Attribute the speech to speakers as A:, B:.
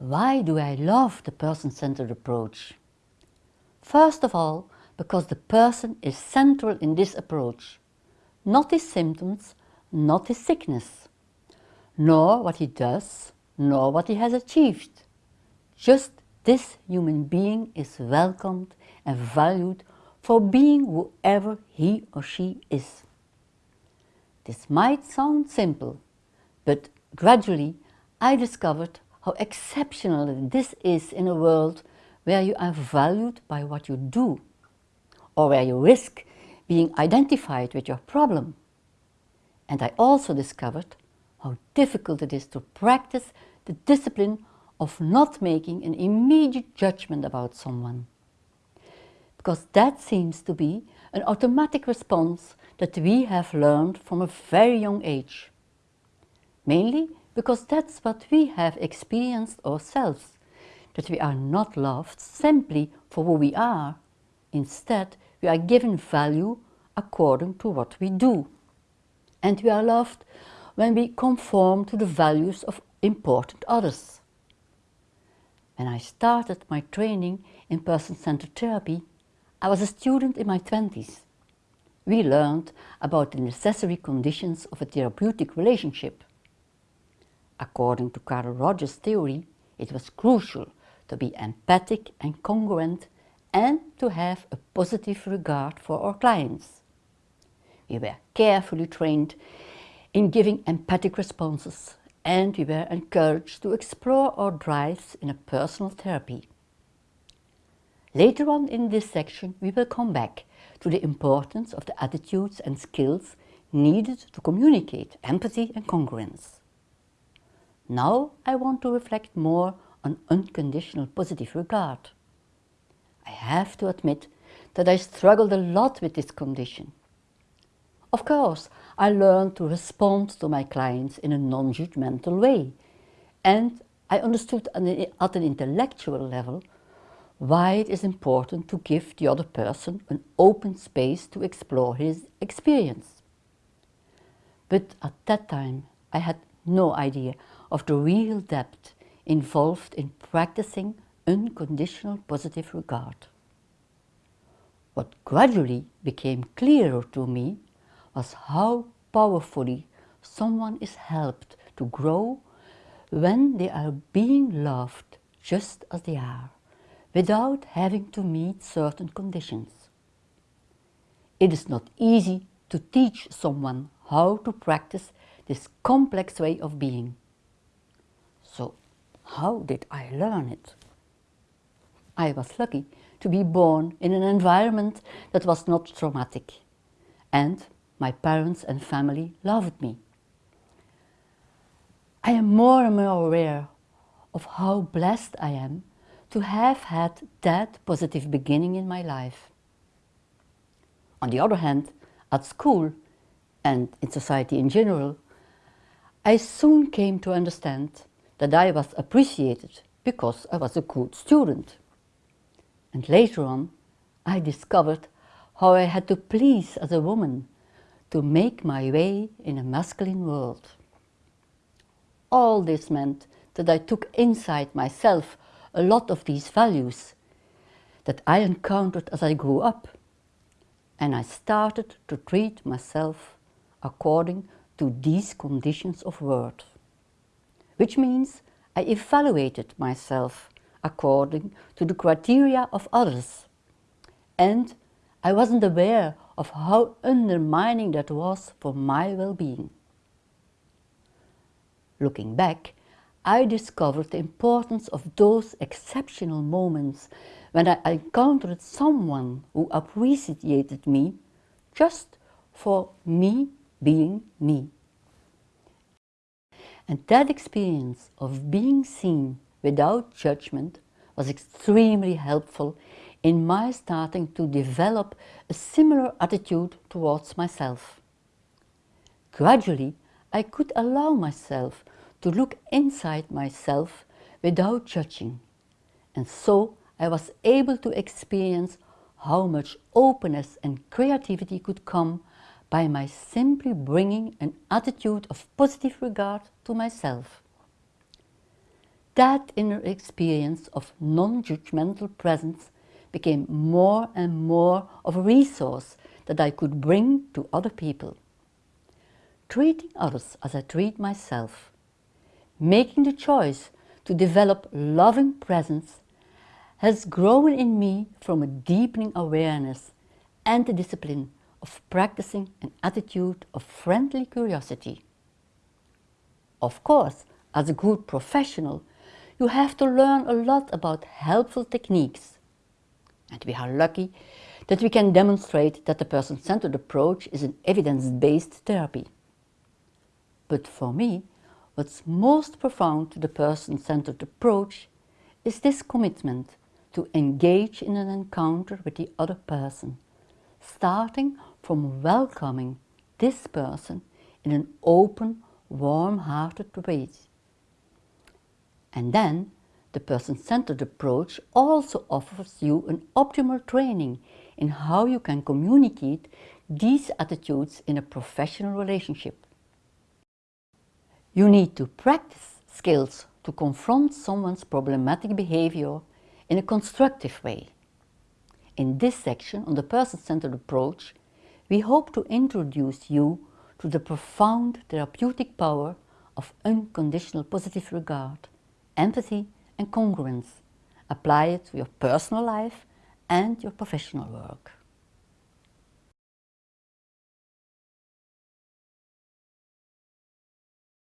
A: Why do I love the person-centered approach? First of all, because the person is central in this approach, not his symptoms, not his sickness, nor what he does, nor what he has achieved. Just this human being is welcomed and valued for being whoever he or she is. This might sound simple, but gradually I discovered how exceptional this is in a world where you are valued by what you do or where you risk being identified with your problem. And I also discovered how difficult it is to practice the discipline of not making an immediate judgment about someone. Because that seems to be an automatic response that we have learned from a very young age. Mainly because that's what we have experienced ourselves, that we are not loved simply for who we are. Instead, we are given value according to what we do. And we are loved when we conform to the values of important others. When I started my training in person-centered therapy, I was a student in my 20s. We learned about the necessary conditions of a therapeutic relationship. According to Carl Rogers' theory, it was crucial to be empathic and congruent and to have a positive regard for our clients. We were carefully trained in giving empathic responses and we were encouraged to explore our drives in a personal therapy. Later on in this section we will come back to the importance of the attitudes and skills needed to communicate empathy and congruence. Now I want to reflect more on unconditional positive regard. I have to admit that I struggled a lot with this condition. Of course, I learned to respond to my clients in a non-judgmental way and I understood at an intellectual level why it is important to give the other person an open space to explore his experience. But at that time I had no idea of the real depth involved in practicing unconditional positive regard. What gradually became clearer to me was how powerfully someone is helped to grow when they are being loved just as they are, without having to meet certain conditions. It is not easy to teach someone how to practice this complex way of being. So how did I learn it? I was lucky to be born in an environment that was not traumatic and my parents and family loved me. I am more and more aware of how blessed I am to have had that positive beginning in my life. On the other hand, at school and in society in general, I soon came to understand that I was appreciated because I was a good student. And later on, I discovered how I had to please as a woman to make my way in a masculine world. All this meant that I took inside myself a lot of these values that I encountered as I grew up. And I started to treat myself according to these conditions of worth which means I evaluated myself according to the criteria of others. And I wasn't aware of how undermining that was for my well-being. Looking back, I discovered the importance of those exceptional moments when I encountered someone who appreciated me just for me being me. And that experience of being seen without judgment was extremely helpful in my starting to develop a similar attitude towards myself. Gradually, I could allow myself to look inside myself without judging. And so I was able to experience how much openness and creativity could come by my simply bringing an attitude of positive regard to myself. that inner experience of non-judgmental presence became more and more of a resource that I could bring to other people. Treating others as I treat myself, making the choice to develop loving presence has grown in me from a deepening awareness and the discipline of practicing an attitude of friendly curiosity. Of course, as a good professional, you have to learn a lot about helpful techniques. And we are lucky that we can demonstrate that the person-centered approach is an evidence-based therapy. But for me, what's most profound to the person-centered approach is this commitment to engage in an encounter with the other person, starting from welcoming this person in an open, warm-hearted way. And then the person-centered approach also offers you an optimal training in how you can communicate these attitudes in a professional relationship. You need to practice skills to confront someone's problematic behavior in a constructive way. In this section on the person-centered approach, we hope to introduce you to the profound therapeutic power of unconditional positive regard, empathy and congruence. Apply it to your personal life and your professional work.